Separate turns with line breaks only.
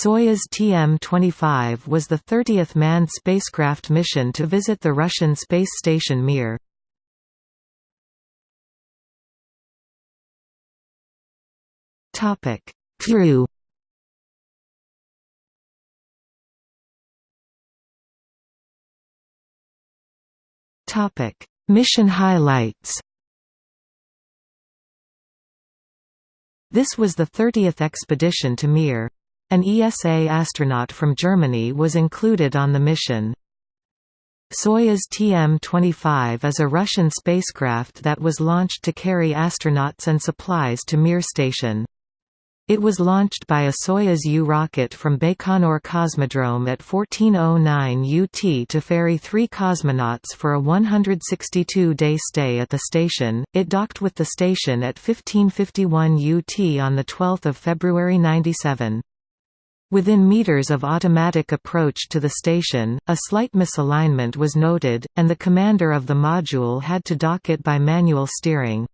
Soyuz TM-25 was the 30th manned spacecraft mission to visit the Russian space station Mir. Topic: Crew Mission highlights This was the 30th expedition to Mir. An ESA astronaut from Germany was included on the mission. Soyuz TM-25 is a Russian spacecraft that was launched to carry astronauts and supplies to Mir station. It was launched by a Soyuz U rocket from Baikonur Cosmodrome at 1409 UT to ferry three cosmonauts for a 162-day stay at the station. It docked with the station at 1551 UT on 12 February 97. Within meters of automatic approach to the station, a slight misalignment was noted, and the commander of the module had to dock it by manual steering.